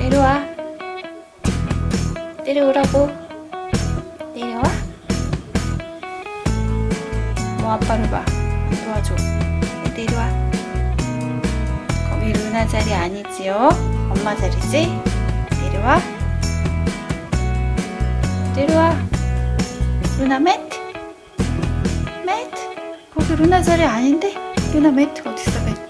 내려와. 내려오라고. 내려와. 뭐 아빠를 봐. 도와줘. 내려와. 거기 루나 자리 아니지요. 엄마 자리지? 내려와. 내려와. 루나 매트 매트 거기 루나 자리 아닌데? 루나 매트가 어딨어 매트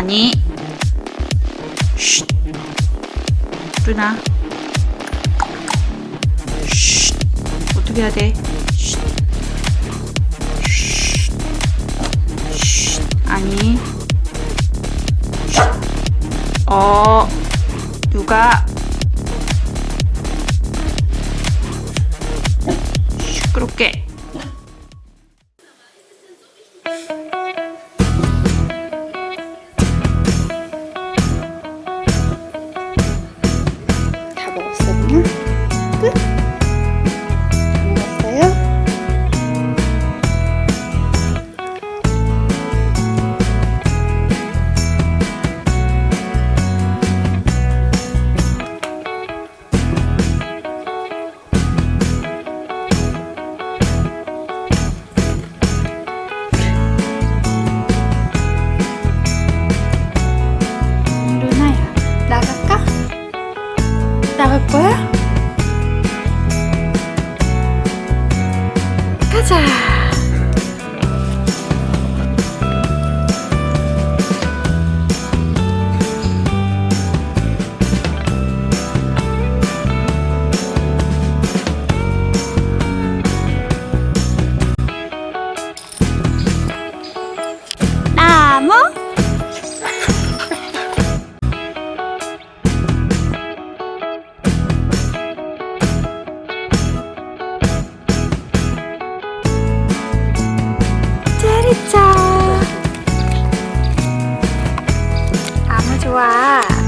자, 아니. 쉿. 루나. 쉿. 어떻게 해야 돼? 쉿. 쉿. 쉿. 아니. 쉿. 어. 누가 시끄럽게 나갈 거야? 가자. 회차 아무 좋아.